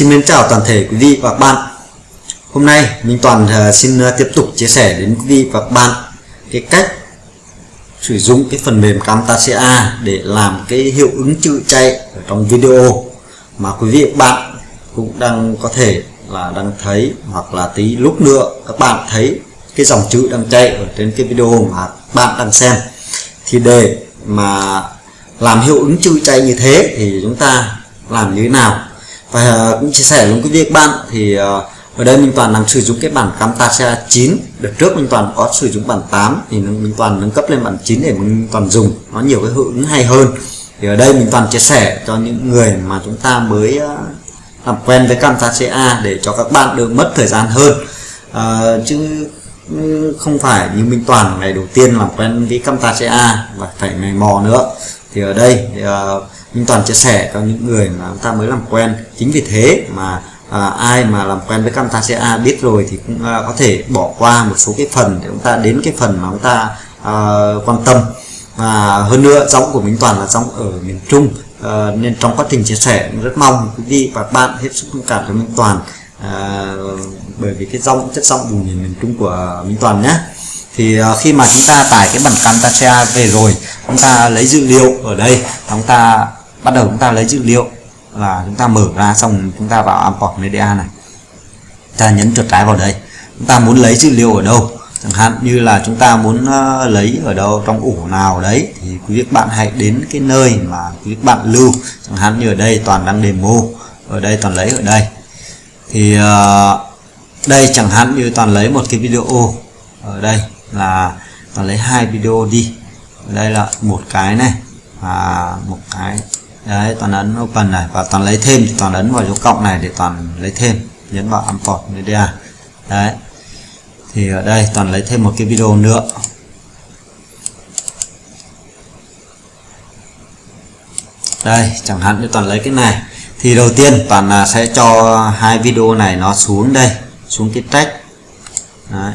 Xin mến chào toàn thể quý vị và các bạn. Hôm nay Minh Toàn ờ, xin ờ, tiếp tục chia sẻ đến quý vị và các bạn cái cách sử dụng cái phần mềm Camtasia để làm cái hiệu ứng chữ chạy ở trong video mà quý vị và các bạn cũng đang có thể là đang thấy hoặc là tí lúc nữa các bạn thấy cái dòng chữ đang chạy ở trên cái video mà bạn đang xem. Thì để mà làm hiệu ứng chữ chạy như thế thì chúng ta làm như thế nào? Và ờ, cũng chia sẻ luôn quý vị các bạn thì ờ, ở đây Minh Toàn đang sử dụng cái bản Camtasia 9 đợt trước Minh Toàn có sử dụng bản 8 thì Minh Toàn nâng cấp lên bản 9 để Minh Toàn dùng. Nó nhiều cái hữu ứng hay hơn. Thì ở đây Minh Toàn chia sẻ cho những người mà chúng ta mới ờ, làm quen với Camtasia để cho các bạn được mất thời gian hơn. À, chứ ừ, không phải như Minh Toàn ngày đầu tiên làm quen với Camtasia và phải mày mò nữa. Thì ở đây thì, uh, Minh Toàn chia sẻ cho những người mà chúng ta mới làm quen. Chính vì thế mà à, ai mà làm quen với Camtasia biết rồi thì cũng à, có thể bỏ qua một số cái phần để chúng ta đến cái phần mà chúng ta à, quan tâm. Và hơn nữa giọng của Minh Toàn là giọng ở miền Trung à, nên trong quá trình chia sẻ rất mong quý vị và các bạn hết sức thông cảm cho Minh Toàn à, bởi vì cái giọng chất giọng vùng miền miền Trung của Minh Toàn nhé. Thì à, khi mà chúng ta tải cái bản Camtasia về rồi chúng ta lấy dữ liệu ở đây chúng ta bắt đầu chúng ta lấy dữ liệu là chúng ta mở ra, xong chúng ta vào import media này. Ta nhấn chuột trái vào đây. Chúng ta muốn lấy dữ liệu ở đâu? Chẳng hạn như là chúng ta muốn ờ, lấy ở đâu, trong ủ nào đấy, thì quý vị bạn hãy đến cái nơi mà quý vị bạn lưu. Chẳng hạn như ở đây toàn đang demo, ở đây toàn lấy ở đây. Thì ờ, đây chẳng hạn như toàn lấy một cái video ở đây là toàn lấy hai video đi. Ở đây là một cái này và một cái đấy, toàn ấn open này, và toàn lấy thêm thì toàn ấn vào dấu cộng này để toàn lấy thêm, nhấn vào import media. Đấy, thì ở đây toàn lấy thêm một cái video nữa. Đây, chẳng hạn như toàn lấy cái này. Thì đầu tiên toàn à, sẽ cho hai video này nó xuống đây, xuống cái track đấy.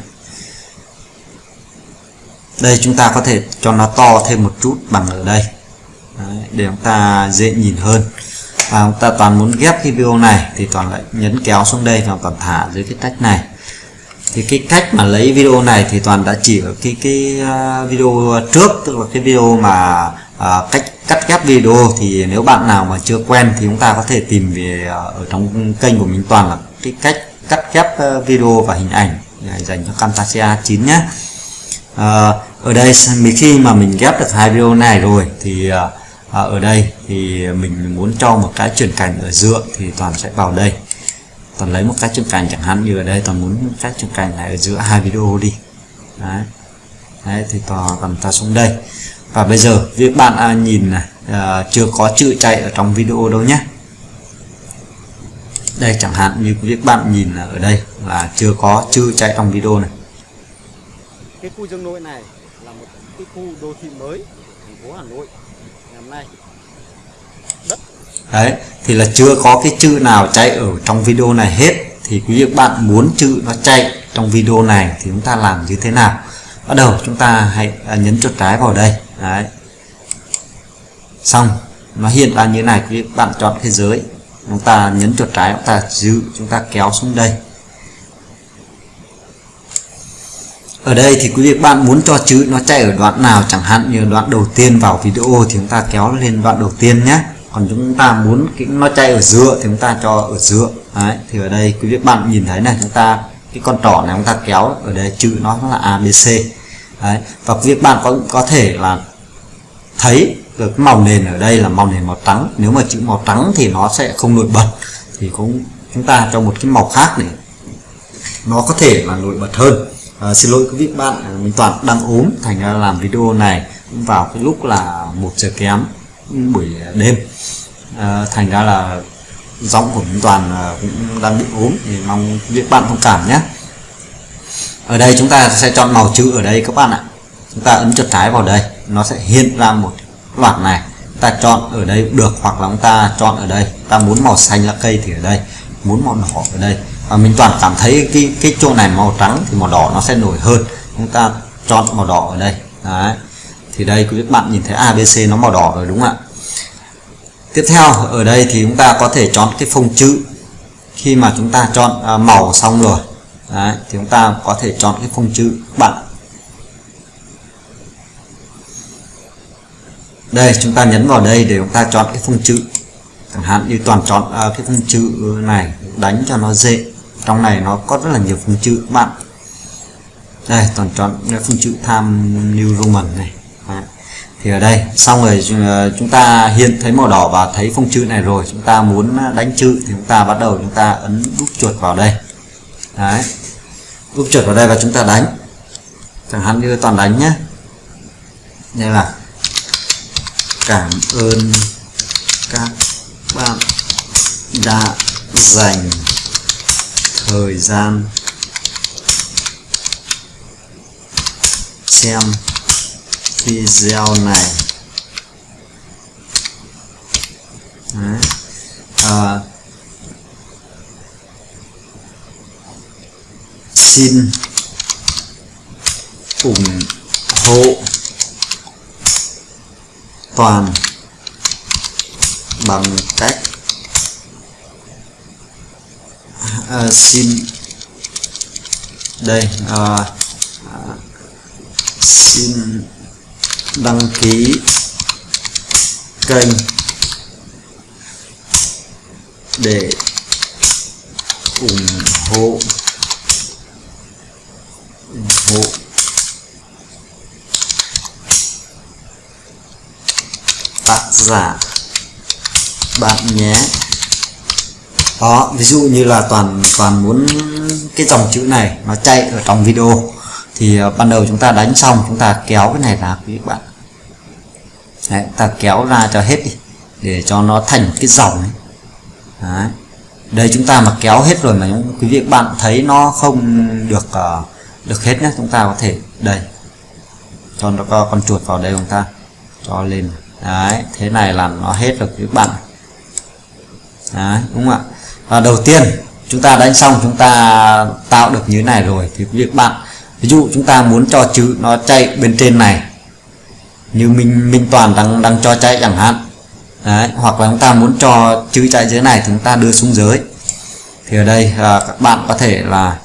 đây, chúng ta có thể cho nó to thêm một chút bằng ở đây để chúng ta dễ nhìn hơn. Và chúng ta toàn muốn ghép cái video này thì toàn lại nhấn kéo xuống đây và toàn thả dưới cái cách này. Thì cái cách mà lấy video này thì toàn đã chỉ ở cái cái à, video trước tức là cái video mà à, cách cắt ghép video. Thì nếu bạn nào mà chưa quen thì chúng ta có thể tìm về à, ở trong kênh của mình toàn là cái cách cắt ghép à, video và hình ảnh dành cho Camtasia 9 nhé. À, ở đây khi mà mình ghép được hai video này rồi thì à, ở đây thì mình muốn cho một cái chuyển cảnh ở giữa thì toàn sẽ vào đây. Toàn lấy một cái chuyển cảnh chẳng hạn như ở đây toàn muốn cái chuyển cảnh này ở giữa. Hai video đi. Đấy, đấy thì toàn cầm ta xuống đây. Và bây giờ việc bạn à, nhìn này à, chưa có chữ chạy ở trong video đâu nhé. Đây chẳng hạn như việc bạn nhìn ở đây là chưa có chữ chạy trong video này. Cái khu dương nội này là một cái khu đô thị mới thành phố Hà Nội nay. Đất. Đấy, thì là chưa có cái chữ nào chạy ở trong video này hết. Thì quý vị bạn muốn chữ nó chạy trong video này thì chúng ta làm như thế nào? Bắt đầu chúng ta hãy à, nhấn chuột trái vào đây. Đấy. Xong, nó hiện ra như này, quý vị bạn chọn thế giới. Chúng ta nhấn chuột trái, chúng ta giữ, chúng ta kéo xuống đây. Ở đây thì quý vị, bạn muốn cho chữ nó chạy ở đoạn nào chẳng hạn như đoạn đầu tiên vào video thì chúng ta kéo lên đoạn đầu tiên nhé. Còn chúng ta muốn cái nó chạy ở giữa thì chúng ta cho ở giữa. Đấy, thì ở đây quý vị, bạn nhìn thấy này, chúng ta, cái con trỏ này chúng ta kéo ở đây, chữ nó là ABC đấy, và quý vị, bạn có có thể là thấy được màu nền ở đây là màu nền màu trắng. Nếu mà chữ màu trắng thì nó sẽ không nổi bật. Thì cũng, chúng ta cho một cái màu khác để nó có thể là nổi bật hơn à, xin lỗi quý vị bạn à, mình toàn đang ốm thành ra làm video này vào cái lúc là một giờ kém buổi đêm. À, thành ra là giọng của mình toàn à, cũng đang bị ốm thì mong quý vị bạn thông cảm nhé. Ở đây chúng ta sẽ chọn màu chữ ở đây các bạn ạ. Chúng ta ấn chuột trái vào đây nó sẽ hiện ra một loạt này. Ta chọn ở đây được hoặc là chúng ta chọn ở đây. Ta muốn màu xanh là cây thì ở đây muốn màu đỏ ở đây và mình toàn cảm thấy cái cái chỗ này màu trắng thì màu đỏ nó sẽ nổi hơn. Chúng ta chọn màu đỏ ở đây. Đấy. Thì đây quý bạn nhìn thấy ABC nó màu đỏ rồi đúng không ạ? Tiếp theo ở đây thì chúng ta có thể chọn cái phông chữ. Khi mà chúng ta chọn à, màu xong rồi Đấy, thì chúng ta có thể chọn cái phông chữ các bạn. Đây chúng ta nhấn vào đây để chúng ta chọn cái phông chữ. Chẳng hạn như toàn chọn à, cái phông chữ này đánh cho nó dễ trong này nó có rất là nhiều phông chữ. Các bạn, đây, toàn chọn cái phông chữ tham New Roman này. Đấy. thì ở đây, xong rồi ờ, chúng ta hiện thấy màu đỏ và thấy phông chữ này rồi. Chúng ta muốn đánh chữ thì chúng ta bắt đầu chúng ta ấn đúc chuột vào đây. Đấy. đúc chuột vào đây và chúng ta đánh. Chẳng hạn như toàn đánh nhé đây là cảm ơn các bạn đã dành thời gian xem video này Đấy. À, xin ủng hộ toàn bằng cách À, xin. Đây à, à, xin đăng ký kênh để ủng hộ ủng hộ. Tác giả bạn nhé đó ví dụ như là toàn toàn muốn cái dòng chữ này nó chạy ở trong video. Thì ờ, ban đầu chúng ta đánh xong chúng ta kéo cái này ra quý bạn. Đấy, ta kéo ra cho hết đi để cho nó thành cái dòng ấy. Đấy. đây chúng ta mà kéo hết rồi mà quý vị bạn thấy nó không được uh, được hết nhé chúng ta có thể đây. Cho nó có con chuột vào đây chúng ta cho lên. Đấy thế này là nó hết được các bạn. Đấy đúng không ạ? À, đầu tiên chúng ta đánh xong chúng ta tạo được như thế này rồi. Thì việc bạn ví dụ chúng ta muốn cho chữ nó chạy bên trên này như minh minh toàn đang đang cho chạy chẳng hạn. Đấy hoặc là chúng ta muốn cho chữ chạy dưới này thì chúng ta đưa xuống dưới. Thì ở đây à, các bạn có thể là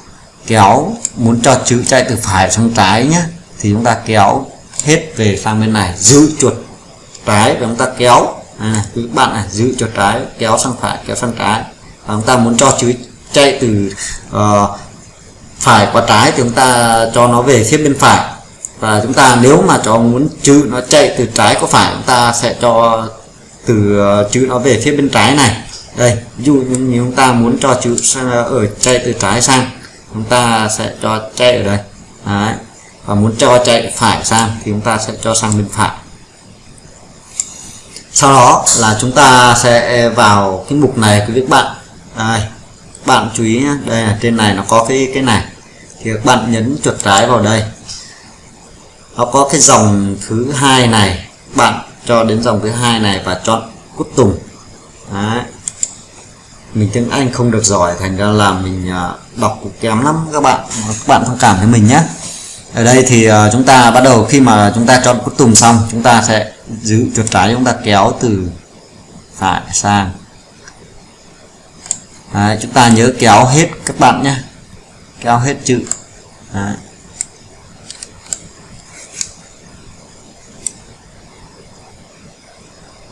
kéo muốn cho chữ chạy từ phải sang trái nhé thì chúng ta kéo hết về sang bên này giữ chuột trái và chúng ta kéo. À, các bạn này giữ chuột trái kéo sang phải kéo sang trái và chúng ta muốn cho chuối chạy từ uh, phải qua trái thì chúng ta cho nó về phía bên phải. Và chúng ta nếu mà cho muốn chữ nó chạy từ trái qua phải chúng ta sẽ cho từ uh, chữ nó về phía bên trái này. Đây ví dụ như chúng ta muốn cho chữ sang, ở chạy từ trái sang chúng ta sẽ cho chạy ở đây. Đấy. và muốn cho chạy phải sang thì chúng ta sẽ cho sang bên phải. Sau đó là chúng ta sẽ vào cái mục này quý vị bạn đây bạn chú ý nhé đây là trên này nó có cái cái này. Thì các bạn nhấn chuột trái vào đây. Nó có cái dòng thứ hai này. Bạn cho đến dòng thứ hai này và chọn cút tùng. Đấy. mình tiếng Anh không được giỏi, thành ra là mình à, đọc cũng kém lắm. Các bạn các bạn thông cảm với mình nhé ở đây thì à, chúng ta bắt đầu khi mà chúng ta chọn cút tùng xong, chúng ta sẽ giữ chuột trái chúng ta kéo từ phải sang. Đấy, chúng ta nhớ kéo hết các bạn nhé kéo hết chữ Đấy.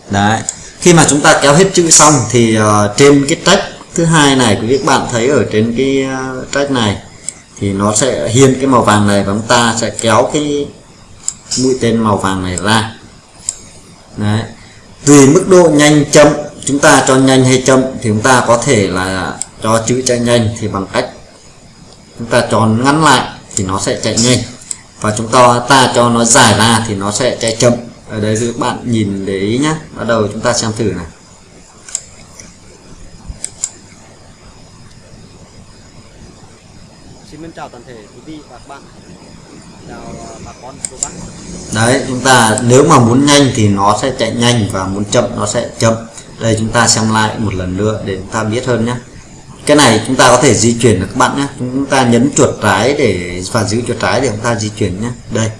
Đấy. khi mà chúng ta kéo hết chữ xong thì uh, trên cái trách thứ hai này quý các bạn thấy ở trên cái uh, này thì nó sẽ hiện cái màu vàng này và chúng ta sẽ kéo cái mũi tên màu vàng này ra Đấy. tùy mức độ nhanh chậm chúng ta cho nhanh hay chậm thì chúng ta có thể là cho chữ chạy nhanh thì bằng cách chúng ta cho ngắn lại thì nó sẽ chạy nhanh. Và chúng ta ta cho nó dài ra thì nó sẽ chạy chậm. Ở đây các bạn nhìn để ý nhé bắt đầu chúng ta xem thử này. Xin chào toàn thể quý vị và các bạn đấy, chúng ta nếu mà muốn nhanh thì nó sẽ chạy nhanh và muốn chậm nó sẽ chậm. Đây, chúng ta xem lại một lần nữa để chúng ta biết hơn nhé. Cái này chúng ta có thể di chuyển được các bạn nhé. Chúng ta nhấn chuột trái để, và giữ chuột trái để chúng ta di chuyển nhé. Đây.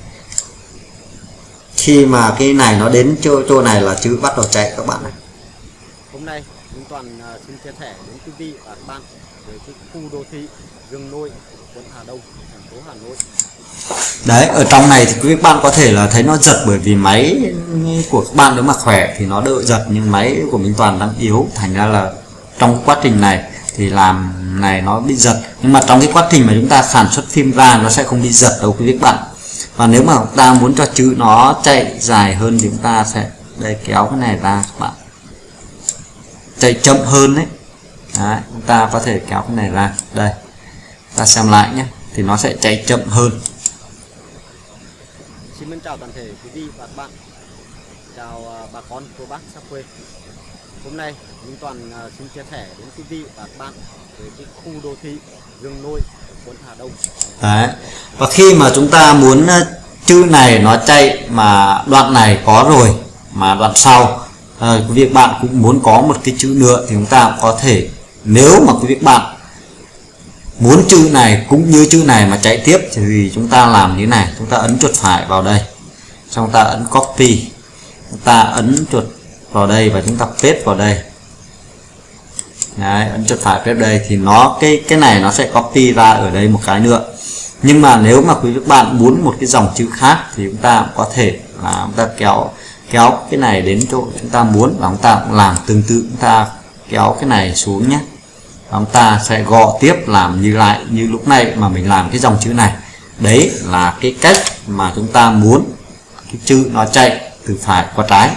Khi mà cái này nó đến chỗ chỗ này là chữ bắt đầu chạy các bạn này hôm nay Toàn à, xin chia sẻ đến quý vị và các bạn về cái khu đô thị Dương Nội, quận Hà Đông, thành phố Hà Nội. đấy ở trong này thì quý bạn có thể là thấy nó giật bởi vì máy của các bạn nếu mà khỏe thì nó đỡ giật nhưng máy của Minh Toàn đang yếu. Thành ra là trong quá trình này thì làm này nó bị giật. Nhưng mà trong cái quá trình mà chúng ta sản xuất phim ra nó sẽ không bị giật đâu quý vị các bạn. Và nếu mà chúng ta muốn cho chữ nó chạy dài hơn thì chúng ta sẽ đây kéo cái này ra các bạn chạy chậm hơn đấy Đấy, chúng ta có thể kéo cái này ra đây ta xem lại nhé thì nó sẽ chạy chậm hơn Xin mến chào toàn thể quý vị và các bạn. Chào à, bà con cô bác xa quê. Hôm nay Minh Toàn à, xin chia sẻ đến quý vị và các bạn về cái khu đô thị Dương Nội, quận Hà Đông. Đấy. Và khi mà chúng ta muốn ờ, chữ này nó chạy mà đoạn này có rồi mà đoạn sau à, quý vị bạn cũng muốn có một cái chữ nữa thì chúng ta cũng có thể nếu mà quý vị bạn muốn chữ này cũng như chữ này mà chạy tiếp thì chúng ta làm như thế này. Chúng ta ấn chuột phải vào đây. Xong chúng ta ấn copy. Chúng ta ấn chuột vào đây và chúng ta paste vào đây. Đấy, ấn chuột phải paste đây thì nó cái cái này nó sẽ copy ra ở đây một cái nữa. Nhưng mà nếu mà quý vị bạn muốn một cái dòng chữ khác thì chúng ta cũng có thể là chúng ta kéo kéo cái này đến chỗ chúng ta muốn và chúng ta cũng làm tương tự. Chúng ta kéo cái này xuống nhé. Và chúng ta sẽ gọ tiếp làm như lại như lúc này mà mình làm cái dòng chữ này. Đấy là cái cách mà chúng ta muốn cái chữ nó chạy từ phải qua trái.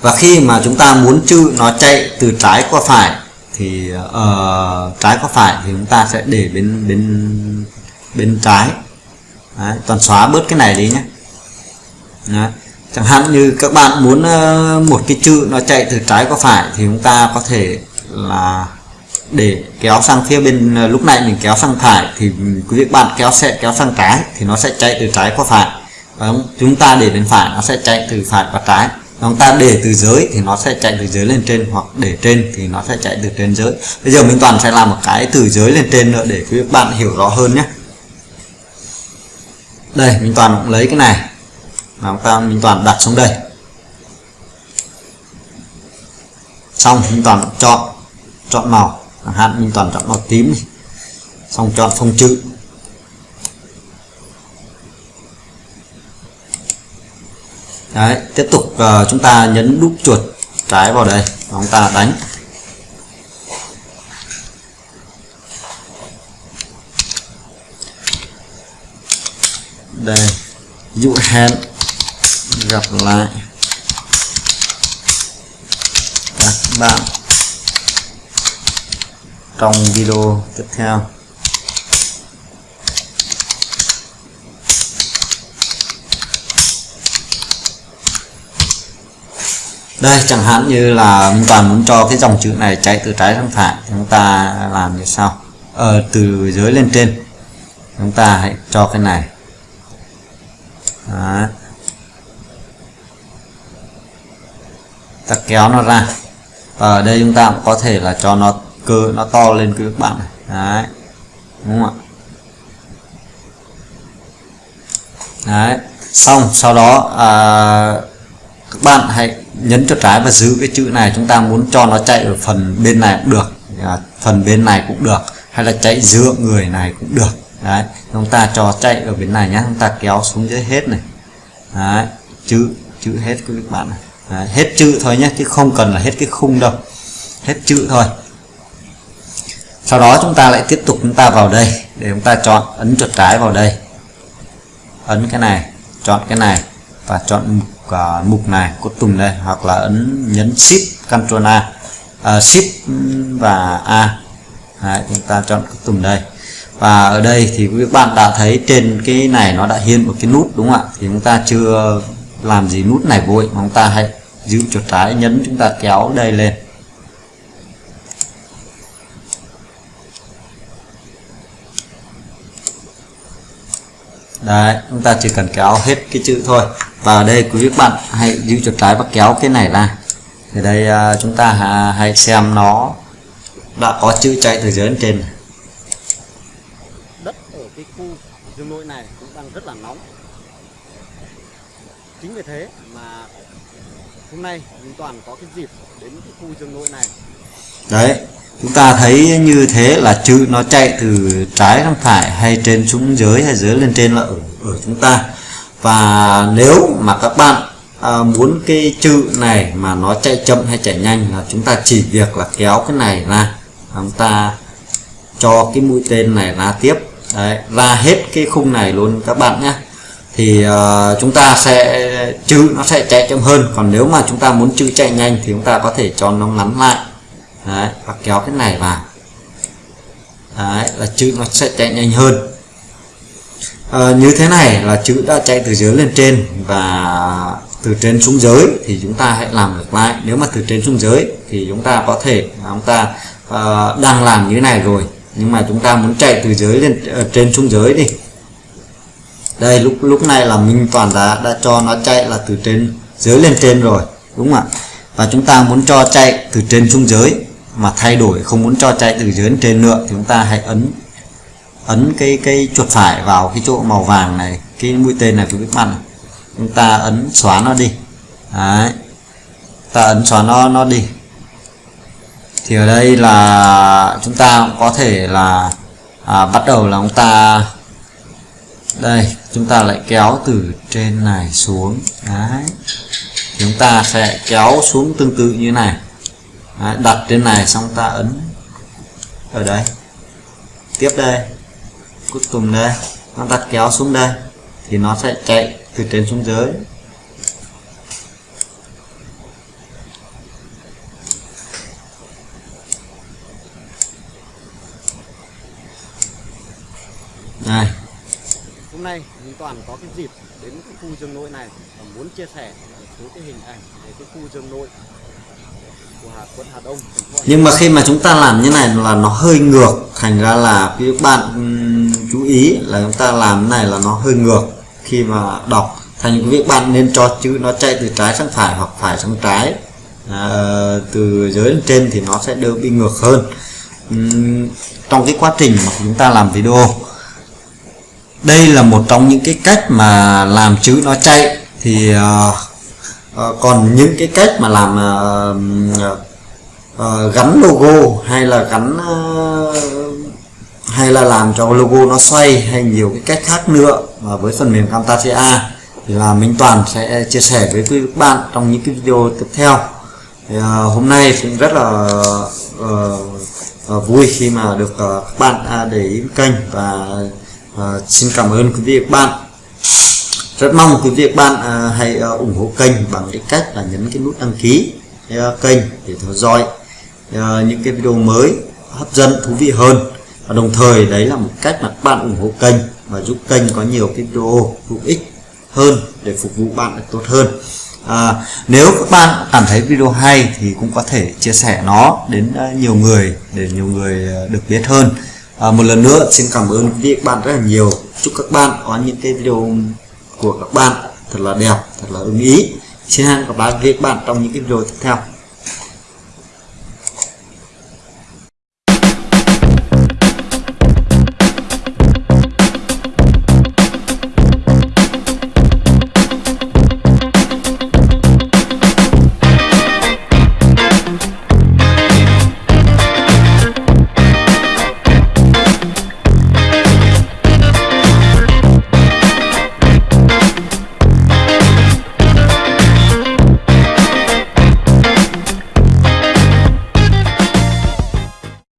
Và khi mà chúng ta muốn chữ nó chạy từ trái qua phải thì uh, trái qua phải thì chúng ta sẽ để bên bên bên trái. Đấy, toàn xóa bớt cái này đi nhé. Đấy chẳng hạn như các bạn muốn ờ, một cái chữ nó chạy từ trái qua phải thì chúng ta có thể là để kéo sang phía bên ờ, lúc này mình kéo sang phải thì quý vị bạn kéo sẽ kéo sang trái thì nó sẽ chạy từ trái qua phải. Và chúng ta để bên phải nó sẽ chạy từ phải qua trái. Chúng ta để từ dưới thì nó sẽ chạy từ dưới lên trên hoặc để trên thì nó sẽ chạy từ trên dưới. Bây giờ mình toàn sẽ làm một cái từ dưới lên trên nữa để quý bạn hiểu rõ hơn nhé. Đây, mình toàn cũng lấy cái này mà chúng ta mình toàn đặt xuống đây. Xong mình toàn chọn chọn màu. Chẳng hạn mình toàn chọn màu tím xong chọn phông chữ. Đấy, tiếp tục uh, chúng ta nhấn đúp chuột trái vào đây. Và chúng ta đánh. Đây. Dụ hẹn gặp lại các bạn trong video tiếp theo. Đây chẳng hạn như là chúng toàn muốn cho cái dòng chữ này chạy từ trái sang phải chúng ta làm như sau. Ờ, từ dưới lên trên chúng ta hãy cho cái này. Đó. Ta kéo nó ra. Và ở đây chúng ta cũng có thể là cho nó cơ nó to lên các bạn này. Đấy. Đúng không ạ? Đấy. Xong sau đó à, các bạn hãy nhấn chuột trái và giữ cái chữ này. Chúng ta muốn cho nó chạy ở phần bên này cũng được. À, phần bên này cũng được. Hay là chạy giữa người này cũng được. Đấy. Chúng ta cho chạy ở bên này nhé chúng ta kéo xuống dưới hết này. Đấy. Chữ chữ hết các bạn này đấy, hết chữ thôi nhé chứ không cần là hết cái khung đâu. Hết chữ thôi. Sau đó chúng ta lại tiếp tục chúng ta vào đây để chúng ta chọn ấn chuột trái vào đây. Ấn cái này chọn cái này và chọn mục, uh, mục này cốt tùng đây hoặc là ấn nhấn shift Ctrl A uh, shift và A. Đấy, chúng ta chọn cốt tùng đây. Và ở đây thì các bạn đã thấy trên cái này nó đã hiện một cái nút đúng không ạ? Thì chúng ta chưa làm gì nút này vội chúng ta hãy giữ chuột trái nhấn chúng ta kéo đây lên. Đấy chúng ta chỉ cần kéo hết cái chữ thôi. Và ở đây quý vị bạn hãy giữ chuột trái và kéo cái này ra. Thì đây uh, chúng ta hãy xem nó đã có chữ chạy từ dưới lên trên. Đất ở cái khu dương nội này cũng đang rất là nóng. Chính vì thế mà hôm nay chúng Toàn có cái dịp đến cái khu rừng nội này. Đấy chúng ta thấy như thế là chữ nó chạy từ trái sang phải hay trên xuống dưới hay dưới lên trên là ở ở chúng ta. Và nếu mà các bạn à, muốn cái chữ này mà nó chạy chậm hay chạy nhanh là chúng ta chỉ việc là kéo cái này ra. Chúng ta cho cái mũi tên này ra tiếp. Đấy, ra hết cái khung này luôn các bạn nhé thì uh, chúng ta sẽ chữ nó sẽ chạy chậm hơn. Còn nếu mà chúng ta muốn chữ chạy nhanh thì chúng ta có thể cho nó ngắn lại. Đấy, và kéo cái này vào. Đấy, là chữ nó sẽ chạy nhanh hơn. À, như thế này là chữ đã chạy từ dưới lên trên và từ trên xuống dưới thì chúng ta hãy làm ngược lại. Nếu mà từ trên xuống dưới thì chúng ta có thể à, chúng ta uh, đang làm như thế này rồi. Nhưng mà chúng ta muốn chạy từ dưới lên uh, trên xuống dưới đi đây lúc lúc này là Minh Toàn đã đã cho nó chạy là từ trên dưới lên trên rồi đúng không ạ? Và chúng ta muốn cho chạy từ trên xuống dưới mà thay đổi không muốn cho chạy từ dưới lên trên nữa thì chúng ta hãy ấn ấn cái cái chuột phải vào cái chỗ màu vàng này cái mũi tên này của các bạn chúng ta ấn xóa nó đi. Đấy. ta ấn xóa nó nó đi. Thì ở đây là chúng ta có thể là à, bắt đầu là chúng ta đây chúng ta lại kéo từ trên này xuống. Đấy. chúng ta sẽ kéo xuống tương tự như này. Đấy, đặt trên này xong ta ấn ở đây. Tiếp đây. Cuối cùng đây. Nó ta kéo xuống đây thì nó sẽ chạy từ trên xuống dưới. Đây hôm nay anh Toàn có cái dịp đến cái khu rừng nội này và muốn chia sẻ một số cái hình ảnh về cái khu rừng nội của Hà quận Hà Đông. Nhưng mà khi mà chúng ta làm như này là nó hơi ngược thành ra là các bạn chú ý là chúng ta làm này là nó hơi ngược khi mà đọc. Thành quý vị bạn nên cho chữ nó chạy từ trái sang phải hoặc phải sang trái. À, từ dưới lên trên thì nó sẽ đỡ bị ngược hơn. Uhm, trong cái quá trình mà chúng ta làm video đây là một trong những cái cách mà làm chữ nó chạy thì uh, uh, còn những cái cách mà làm uh, uh, gắn logo hay là gắn uh, hay là làm cho logo nó xoay hay nhiều cái cách khác nữa và với phần mềm Camtasia thì là Minh Toàn sẽ chia sẻ với quý các bạn trong những cái video tiếp theo. Thì, uh, hôm nay cũng rất là uh, uh, vui khi mà được uh, các bạn uh, để ý kênh và xin cảm ơn quý vị và các bạn. Rất mong quý vị và các bạn à, hãy à, ủng hộ kênh bằng cái cách là nhấn cái nút đăng ký à, kênh để theo dõi à, những cái video mới hấp dẫn thú vị hơn. Và đồng thời đấy là một cách mà các bạn ủng hộ kênh và giúp kênh có nhiều cái video hữu ích hơn để phục vụ bạn được tốt hơn. À, nếu các bạn cảm thấy video hay thì cũng có thể chia sẻ nó đến à, nhiều người để nhiều người à, được biết hơn à, một lần nữa xin cảm ơn quý vị các bạn rất là nhiều. Chúc các bạn có những cái video của các bạn thật là đẹp thật là ưng ý. Xin hẹn gặp lại các bạn trong những cái video tiếp theo.